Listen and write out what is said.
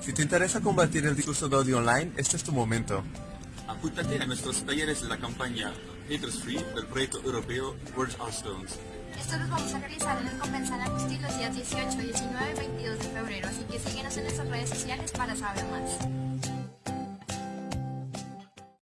Si te interesa combatir el discurso de odio online, este es tu momento. Apúntate a nuestros talleres de la campaña Haters Free del proyecto europeo Words are Stones. Estos los vamos a realizar en el Convención Agustín los días 18, 19 y 22 de febrero, así que síguenos en nuestras redes sociales para saber más.